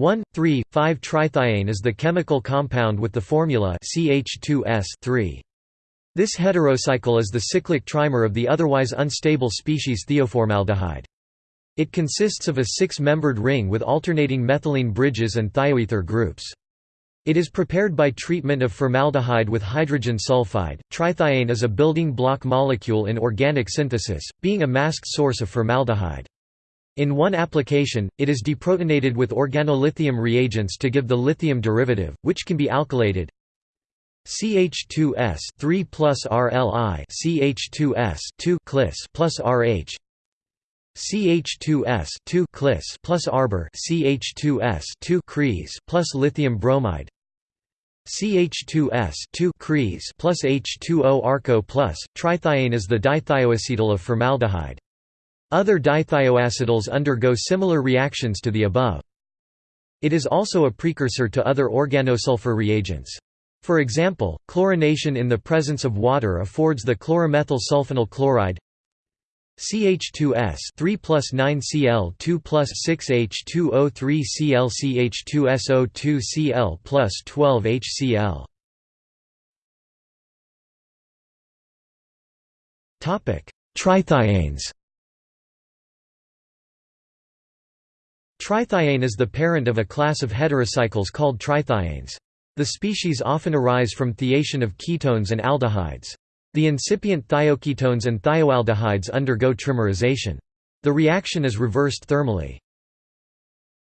1,3,5-trithiane is the chemical compound with the formula CH2S This heterocycle is the cyclic trimer of the otherwise unstable species thioformaldehyde. It consists of a six-membered ring with alternating methylene bridges and thioether groups. It is prepared by treatment of formaldehyde with hydrogen sulfide. Trithiane is a building block molecule in organic synthesis, being a masked source of formaldehyde. In one application, it is deprotonated with organolithium reagents to give the lithium derivative, which can be alkylated. CH2S 3 plus RLI CH2S 2 clis plus RH CH2S 2 clis plus arbor CH2S 2 cres plus lithium bromide CH2S 2 cres plus H2O arco plus trithiane is the dithioacetal of formaldehyde. Other dithioacetals undergo similar reactions to the above. It is also a precursor to other organosulfur reagents. For example, chlorination in the presence of water affords the chloromethyl sulfonyl chloride CH2S 3 plus 9 Cl 2 plus 6 H2O3 Cl CH2SO2 Cl plus 12 HCl Trithiane is the parent of a class of heterocycles called trithianes. The species often arise from thiation of ketones and aldehydes. The incipient thioketones and thioaldehydes undergo trimerization. The reaction is reversed thermally.